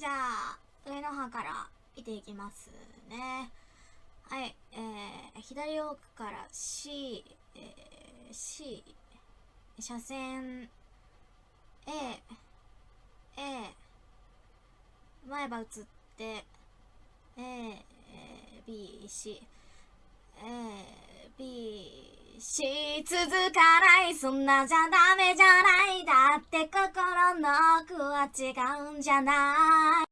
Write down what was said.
じゃあ上の歯から見ていきますね。はいえー、左奥から C、えー、C 車線 A A 前歯映って A B C A B C 続かないそんなじゃダメじゃない。だって心の奥は違うんじゃない。